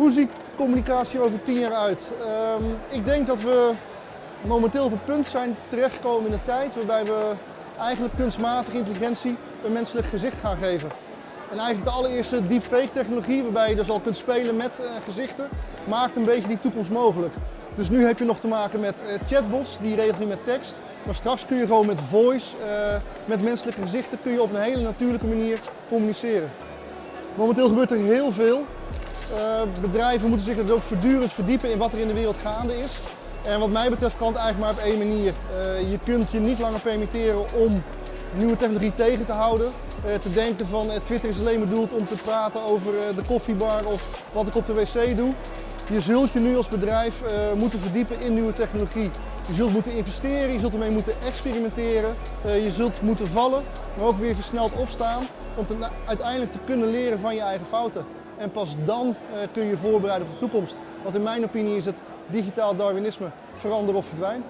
Hoe ziet communicatie over tien jaar uit? Ehm, ik denk dat we momenteel op een punt zijn terechtgekomen in de tijd waarbij we eigenlijk kunstmatige intelligentie een menselijk gezicht gaan geven. En eigenlijk de allereerste deepfake technologie, waarbij je dus al kunt spelen met uh, gezichten, maakt een beetje die toekomst mogelijk. Dus nu heb je nog te maken met uh, chatbots, die regelen met tekst. Maar straks kun je gewoon met voice, uh, met menselijke gezichten, kun je op een hele natuurlijke manier communiceren. Momenteel gebeurt er heel veel. Bedrijven moeten zich dus ook voortdurend verdiepen in wat er in de wereld gaande is. En wat mij betreft kan het eigenlijk maar op één manier. je kunt je niet langer permitteren om nieuwe technologie tegen te houden. Uh, te denken van Twitter is alleen bedoeld om te praten over de koffiebar of wat ik op de wc doe. Je zult je nu als bedrijf moeten verdiepen in nieuwe technologie. Je zult moeten investeren, je zult ermee moeten experimenteren. je zult moeten vallen, maar ook weer versneld opstaan om te, uiteindelijk te kunnen leren van je eigen fouten. En pas dan kun je je voorbereiden op de toekomst. Want in mijn opinie is het digitaal Darwinisme verander of verdwijn.